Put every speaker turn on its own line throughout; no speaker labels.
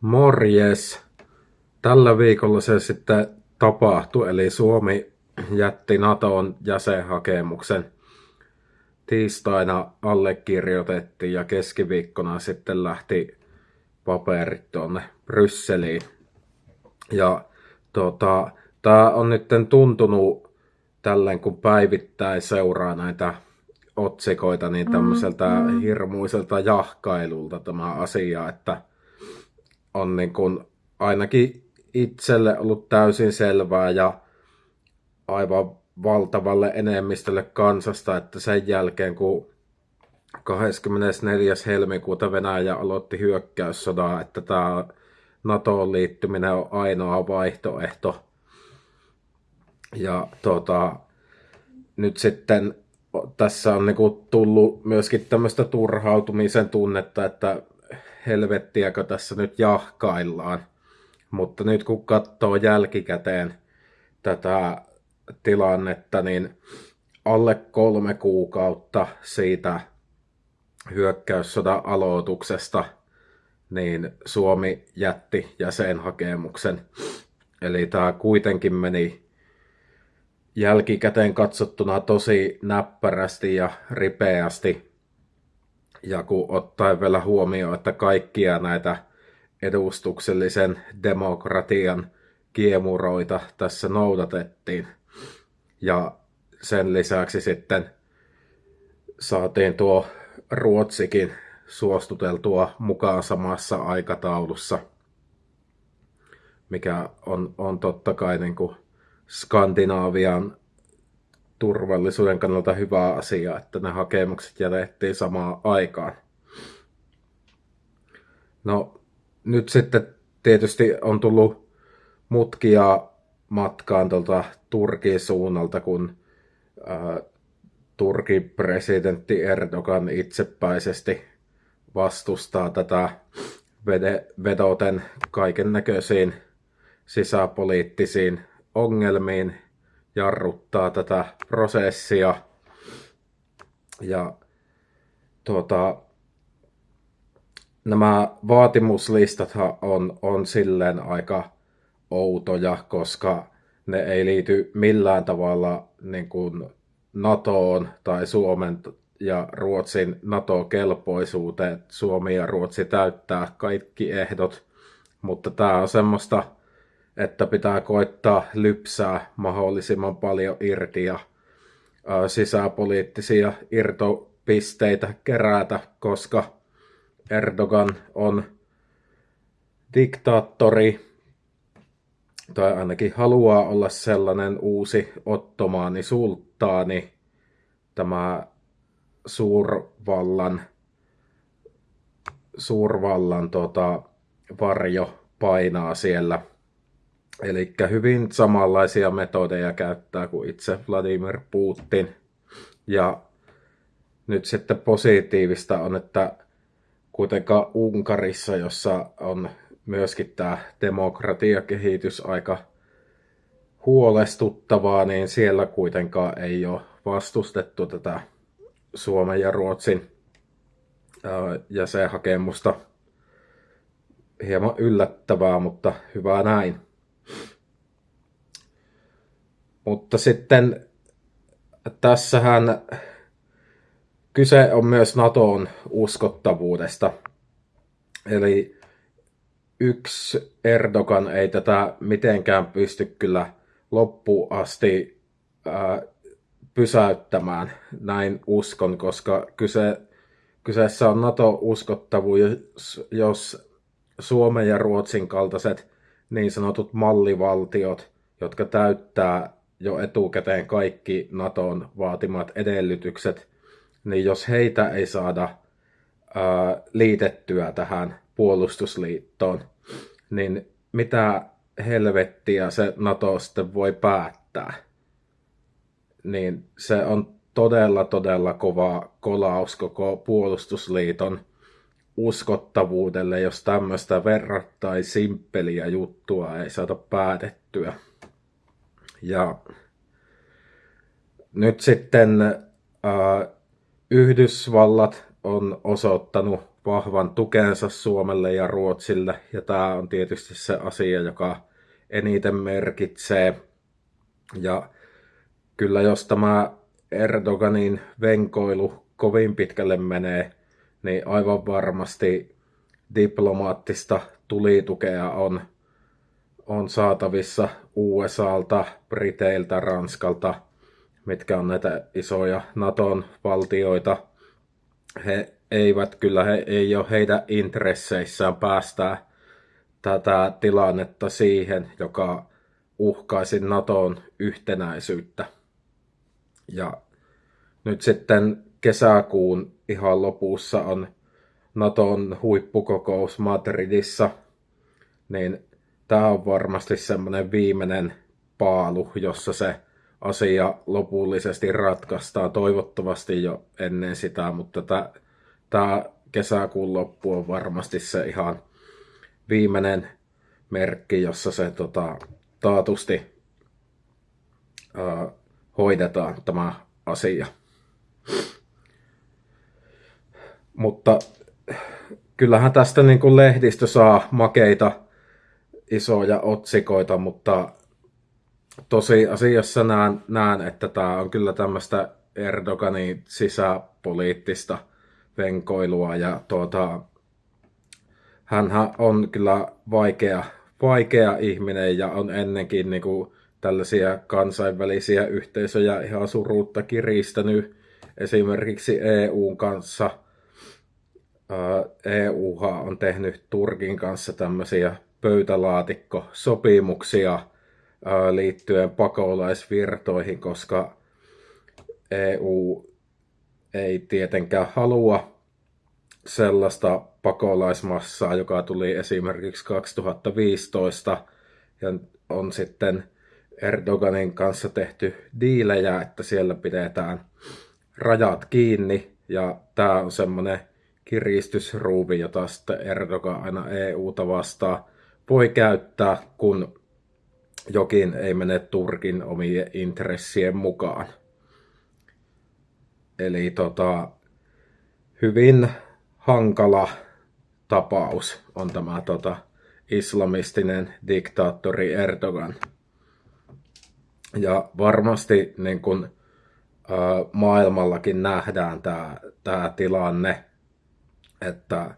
Morjes! Tällä viikolla se sitten tapahtui, eli Suomi jätti NATOn jäsenhakemuksen. Tiistaina allekirjoitettiin ja keskiviikkona sitten lähti paperit tuonne Brysseliin. Ja tota, tämä on nyt tuntunut tälleen, kun päivittäin seuraa näitä otsikoita, niin tämmöiseltä mm, hirmuiselta jahkailulta tämä asia, että on niin kuin ainakin itselle ollut täysin selvää ja aivan valtavalle enemmistölle kansasta, että sen jälkeen kun 24. helmikuuta Venäjä aloitti hyökkäyssodaa, että tämä NATOon liittyminen on ainoa vaihtoehto. Ja tota, nyt sitten tässä on niinku tullut myöskin tämmöistä turhautumisen tunnetta, että helvettiäkö tässä nyt jahkaillaan. Mutta nyt kun katsoo jälkikäteen tätä tilannetta, niin alle kolme kuukautta siitä hyökkäyssodan aloituksesta, niin Suomi jätti jäsenhakemuksen. Eli tämä kuitenkin meni jälkikäteen katsottuna tosi näppärästi ja ripeästi ja kun ottaen vielä huomioon, että kaikkia näitä edustuksellisen demokratian kiemuroita tässä noudatettiin. Ja sen lisäksi sitten saatiin tuo Ruotsikin suostuteltua mukaan samassa aikataulussa, mikä on, on totta kai niin kuin Skandinaavian turvallisuuden kannalta hyvä asia, että ne hakemukset jätettiin samaan aikaan. No nyt sitten tietysti on tullut mutkia matkaan tuolta Turkin suunnalta, kun ää, Turkin presidentti Erdogan itsepäisesti vastustaa tätä vedoten kaiken näköisiin sisäpoliittisiin ongelmiin jarruttaa tätä prosessia. Ja tuota, nämä vaatimuslistat on, on silleen aika outoja, koska ne ei liity millään tavalla niin kuin NATOon tai Suomen ja Ruotsin NATO-kelpoisuuteen. Suomi ja Ruotsi täyttää kaikki ehdot, mutta tämä on semmoista että pitää koittaa lypsää mahdollisimman paljon irti ja sisäpoliittisia irtopisteitä kerätä, koska Erdogan on diktaattori, tai ainakin haluaa olla sellainen uusi ottomaani sulttaani, tämä suurvallan, suurvallan tota, varjo painaa siellä Eli hyvin samanlaisia metodeja käyttää kuin itse Vladimir Putin. Ja nyt sitten positiivista on, että kuitenkaan Unkarissa, jossa on myöskin tämä demokratiakehitys aika huolestuttavaa, niin siellä kuitenkaan ei ole vastustettu tätä Suomen ja Ruotsin jäsenhakemusta. Hieman yllättävää, mutta hyvä näin. Mutta sitten tässähän kyse on myös NATOn uskottavuudesta. Eli yksi Erdogan ei tätä mitenkään pysty kyllä loppuun asti ää, pysäyttämään, näin uskon, koska kyse, kyseessä on NATO-uskottavuus, jos Suomen ja Ruotsin kaltaiset niin sanotut mallivaltiot, jotka täyttää jo etukäteen kaikki Naton vaatimat edellytykset, niin jos heitä ei saada ää, liitettyä tähän puolustusliittoon, niin mitä helvettiä se NATO sitten voi päättää? Niin se on todella, todella kova kolaus koko puolustusliiton uskottavuudelle, jos tämmöistä verrattain simppeliä juttua ei saada päätettyä. Ja nyt sitten äh, Yhdysvallat on osoittanut vahvan tukensa Suomelle ja Ruotsille, ja tämä on tietysti se asia, joka eniten merkitsee. Ja kyllä jos tämä Erdoganin venkoilu kovin pitkälle menee, niin aivan varmasti diplomaattista tulitukea on, on saatavissa USAlta, Briteiltä, Ranskalta, mitkä on näitä isoja Naton valtioita. He eivät kyllä, he ei ole heidän intresseissään päästää tätä tilannetta siihen, joka uhkaisi Naton yhtenäisyyttä. Ja nyt sitten kesäkuun ihan lopussa on Naton huippukokous Madridissa, niin tämä on varmasti semmoinen viimeinen paalu, jossa se asia lopullisesti ratkaistaan, toivottavasti jo ennen sitä, mutta tämä kesäkuun loppu on varmasti se ihan viimeinen merkki, jossa se tota, taatusti ää, hoidetaan tämä asia. Mutta kyllähän tästä niin kuin lehdistö saa makeita isoja otsikoita, mutta tosiasiassa näen, näen, että tämä on kyllä tämmöistä Erdoganin sisäpoliittista venkoilua ja tuota, hänhän on kyllä vaikea, vaikea ihminen ja on ennenkin niin kuin tällaisia kansainvälisiä yhteisöjä ihan surutta kiristänyt esimerkiksi EUn kanssa – EU on tehnyt Turkin kanssa tämmöisiä pöytälaatikkosopimuksia liittyen pakolaisvirtoihin, koska EU ei tietenkään halua sellaista pakolaismassaa, joka tuli esimerkiksi 2015 ja on sitten Erdoganin kanssa tehty diilejä, että siellä pidetään rajat kiinni. Ja tämä on semmoinen kiristysruuvi, jota sitten Erdogan aina EUta vastaan voi käyttää, kun jokin ei mene Turkin omien intressien mukaan. Eli tota, hyvin hankala tapaus on tämä tota, islamistinen diktaattori Erdogan. Ja varmasti niin kun, ä, maailmallakin nähdään tämä tilanne, että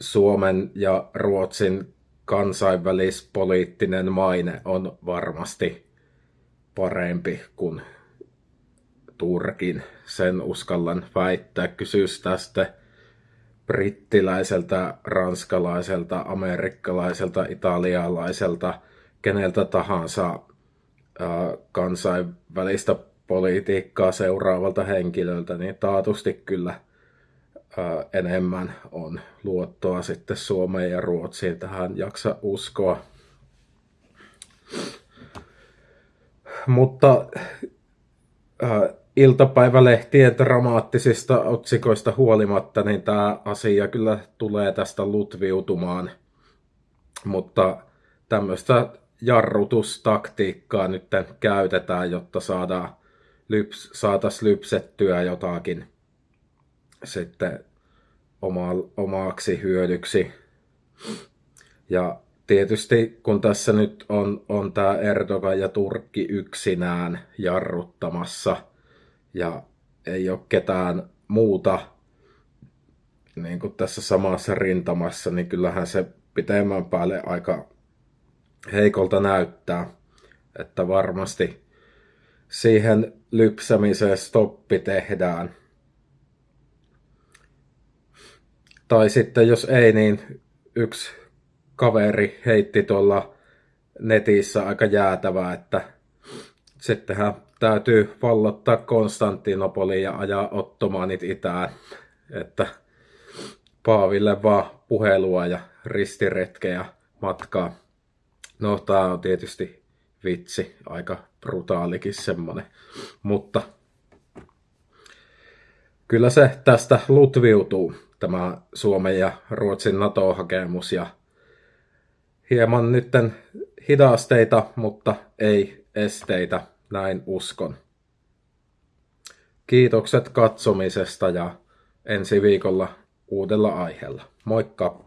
Suomen ja Ruotsin kansainvälispoliittinen maine on varmasti parempi kuin Turkin. Sen uskallan väittää. Kysyisi tästä brittiläiseltä, ranskalaiselta, amerikkalaiselta, italialaiselta, keneltä tahansa kansainvälistä politiikkaa seuraavalta henkilöltä, niin taatusti kyllä – enemmän on luottoa sitten Suomeen ja Ruotsiin. Tähän jaksa uskoa. Mutta äh, iltapäivälehtien dramaattisista otsikoista huolimatta, niin tämä asia kyllä tulee tästä lutviutumaan. Mutta tämmöistä jarrutustaktiikkaa nyt käytetään, jotta saadaan lyps, saataisiin lypsettyä jotakin sitten oma, omaksi hyödyksi. Ja tietysti kun tässä nyt on, on tämä Erdogan ja Turkki yksinään jarruttamassa ja ei ole ketään muuta niin kuin tässä samassa rintamassa, niin kyllähän se pitemmän päälle aika heikolta näyttää, että varmasti siihen lypsämiseen stoppi tehdään – Tai sitten jos ei, niin yksi kaveri heitti tuolla netissä aika jäätävää, että sittenhän täytyy vallottaa Konstantinopoli ja ajaa ottomaanit itään. Että Paaville vaan puhelua ja ristiretkeä matkaa. No, tää on tietysti vitsi, aika brutaalikin semmonen. Mutta kyllä se tästä lutviutuu tämä Suomen ja Ruotsin NATO-hakemus ja hieman nytten hidasteita, mutta ei esteitä, näin uskon. Kiitokset katsomisesta ja ensi viikolla uudella aiheella. Moikka!